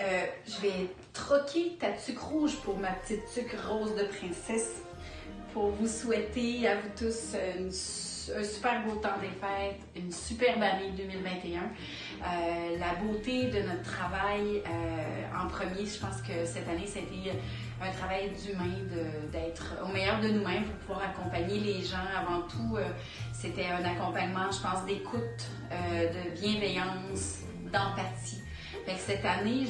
Euh, je vais troquer ta tuque rouge pour ma petite tuque rose de princesse pour vous souhaiter à vous tous une, un super beau temps des fêtes, une superbe année 2021. Euh, la beauté de notre travail euh, en premier, je pense que cette année, c'était un travail d'humain, d'être au meilleur de nous-mêmes pour pouvoir accompagner les gens. Avant tout, euh, c'était un accompagnement, je pense, d'écoute, de bienveillance, d'empathie. Cette année,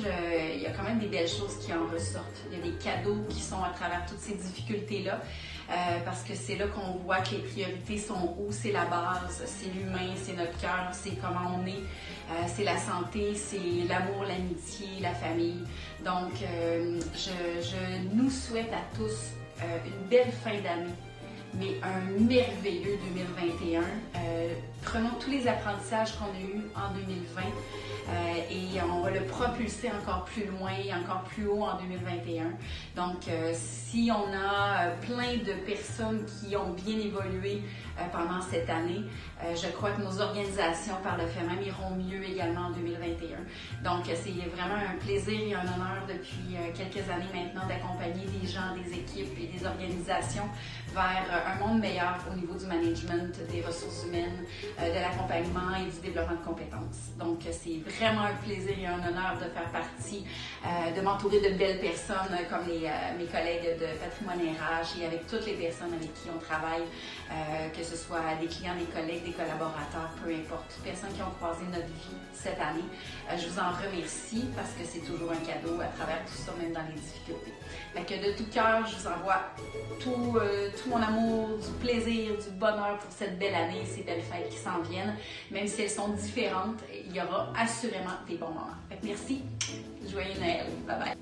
il y a quand même des belles choses qui en ressortent. Il y a des cadeaux qui sont à travers toutes ces difficultés-là. Euh, parce que c'est là qu'on voit que les priorités sont où, c'est la base, c'est l'humain, c'est notre cœur, c'est comment on est, euh, c'est la santé, c'est l'amour, l'amitié, la famille. Donc, euh, je, je, nous souhaite à tous une belle fin d'année mais un merveilleux 2021. Euh, prenons tous les apprentissages qu'on a eus en 2020 euh, et on va le propulser encore plus loin, encore plus haut en 2021. Donc, euh, si on a plein de personnes qui ont bien évolué pendant cette année, je crois que nos organisations par le fait même iront mieux également en 2021. Donc, c'est vraiment un plaisir et un honneur depuis quelques années maintenant d'accompagner des gens, des équipes et des organisations vers un monde meilleur au niveau du management, des ressources humaines, euh, de l'accompagnement et du développement de compétences. Donc, c'est vraiment un plaisir et un honneur de faire partie, euh, de m'entourer de belles personnes comme euh, mes collègues de Patrimoine RH et avec toutes les personnes avec qui on travaille, que ce soit des clients, des collègues, des collaborateurs, peu importe, personnes qui ont croisé notre vie cette année. je vous en remercie parce que c'est toujours un cadeau à travers tout ça, même dans les difficultés. Fait que de tout cœur, je vous envoie tout, tout mon amour du plaisir, du bonheur pour cette belle année, ces belles fêtes qui s'en viennent. Même si elles sont différentes, il y aura assurément des bons moments. merci. Joyeux Noël.